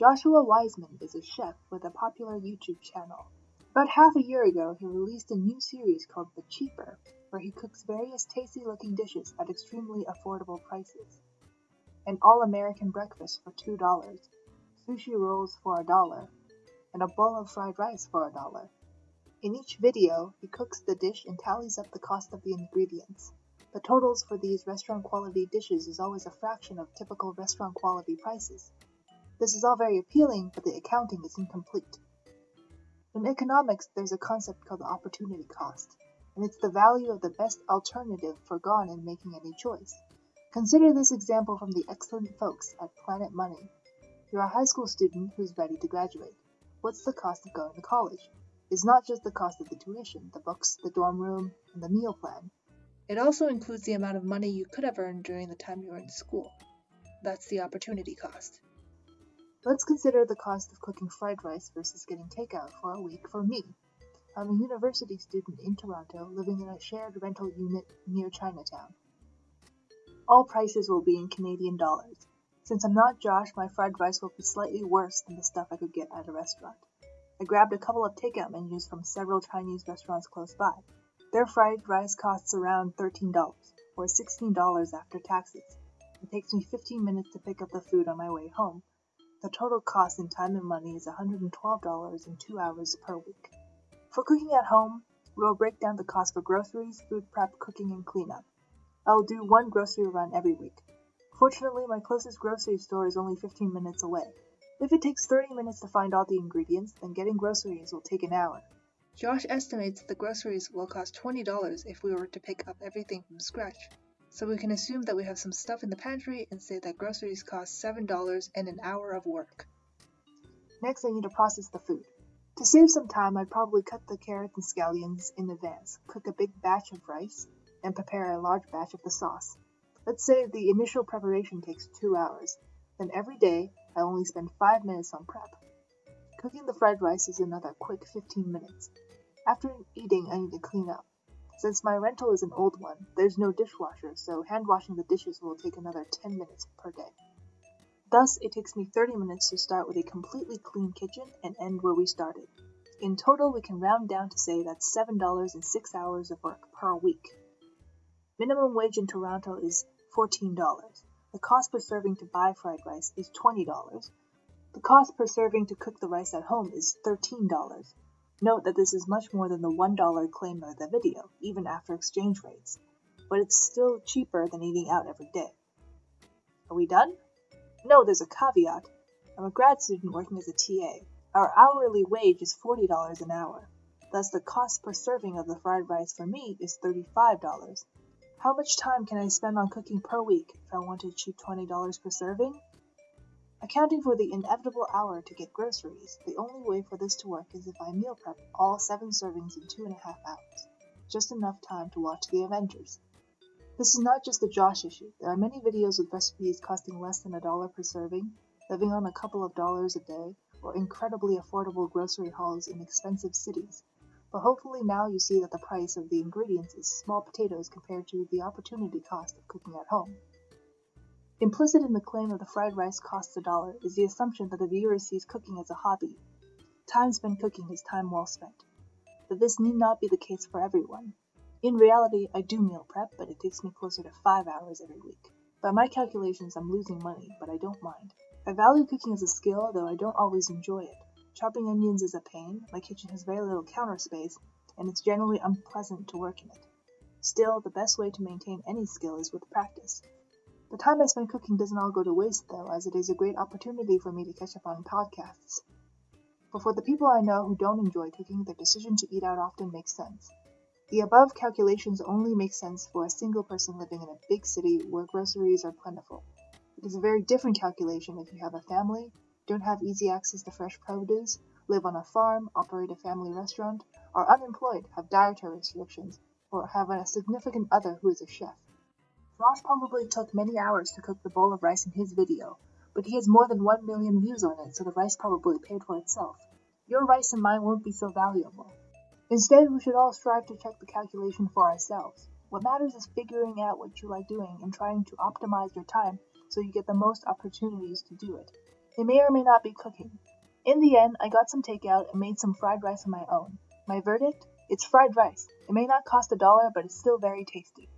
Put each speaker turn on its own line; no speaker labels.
Joshua Weissman is a chef with a popular YouTube channel. About half a year ago, he released a new series called The Cheaper, where he cooks various tasty looking dishes at extremely affordable prices. An all American breakfast for $2, sushi rolls for a dollar, and a bowl of fried rice for a dollar. In each video, he cooks the dish and tallies up the cost of the ingredients. The totals for these restaurant quality dishes is always a fraction of typical restaurant quality prices. This is all very appealing, but the accounting is incomplete. In economics, there's a concept called the opportunity cost, and it's the value of the best alternative forgone in making any choice. Consider this example from the excellent folks at Planet Money. You're a high school student who's ready to graduate. What's the cost of going to college? It's not just the cost of the tuition, the books, the dorm room, and the meal plan. It also includes the amount of money you could have earned during the time you were in school. That's the opportunity cost. Let's consider the cost of cooking fried rice versus getting takeout for a week for me. I'm a university student in Toronto living in a shared rental unit near Chinatown. All prices will be in Canadian dollars. Since I'm not Josh, my fried rice will be slightly worse than the stuff I could get at a restaurant. I grabbed a couple of takeout menus from several Chinese restaurants close by. Their fried rice costs around $13, or $16 after taxes. It takes me 15 minutes to pick up the food on my way home. The total cost in time and money is $112 in two hours per week. For cooking at home, we'll break down the cost for groceries, food prep, cooking, and cleanup. I'll do one grocery run every week. Fortunately, my closest grocery store is only 15 minutes away. If it takes 30 minutes to find all the ingredients, then getting groceries will take an hour. Josh estimates the groceries will cost $20 if we were to pick up everything from scratch. So we can assume that we have some stuff in the pantry and say that groceries cost $7 and an hour of work. Next, I need to process the food. To save some time, I'd probably cut the carrots and scallions in advance, cook a big batch of rice, and prepare a large batch of the sauce. Let's say the initial preparation takes two hours. Then every day, I only spend five minutes on prep. Cooking the fried rice is another quick 15 minutes. After eating, I need to clean up. Since my rental is an old one, there's no dishwasher, so hand washing the dishes will take another 10 minutes per day. Thus, it takes me 30 minutes to start with a completely clean kitchen and end where we started. In total, we can round down to say that's $7 and 6 hours of work per week. Minimum wage in Toronto is $14. The cost per serving to buy fried rice is $20. The cost per serving to cook the rice at home is $13. Note that this is much more than the $1 claim of the video, even after exchange rates, but it's still cheaper than eating out every day. Are we done? No, there's a caveat. I'm a grad student working as a TA. Our hourly wage is $40 an hour. Thus, the cost per serving of the fried rice for me is $35. How much time can I spend on cooking per week if I want to achieve $20 per serving? Accounting for the inevitable hour to get groceries, the only way for this to work is if I meal prep all seven servings in two and a half hours, just enough time to watch the Avengers. This is not just a Josh issue. There are many videos with recipes costing less than a dollar per serving, living on a couple of dollars a day, or incredibly affordable grocery hauls in expensive cities. But hopefully now you see that the price of the ingredients is small potatoes compared to the opportunity cost of cooking at home. Implicit in the claim that the fried rice costs a dollar is the assumption that the viewer sees cooking as a hobby. Time spent cooking is time well spent. But this need not be the case for everyone. In reality, I do meal prep, but it takes me closer to five hours every week. By my calculations, I'm losing money, but I don't mind. I value cooking as a skill, though I don't always enjoy it. Chopping onions is a pain, my kitchen has very little counter space, and it's generally unpleasant to work in it. Still, the best way to maintain any skill is with practice. The time I spend cooking doesn't all go to waste, though, as it is a great opportunity for me to catch up on podcasts. But for the people I know who don't enjoy cooking, their decision to eat out often makes sense. The above calculations only make sense for a single person living in a big city where groceries are plentiful. It is a very different calculation if you have a family, don't have easy access to fresh produce, live on a farm, operate a family restaurant, are unemployed, have dietary restrictions, or have a significant other who is a chef. Josh probably took many hours to cook the bowl of rice in his video, but he has more than 1 million views on it, so the rice probably paid for itself. Your rice and mine won't be so valuable. Instead, we should all strive to check the calculation for ourselves. What matters is figuring out what you like doing and trying to optimize your time so you get the most opportunities to do it. It may or may not be cooking. In the end, I got some takeout and made some fried rice on my own. My verdict? It's fried rice. It may not cost a dollar, but it's still very tasty.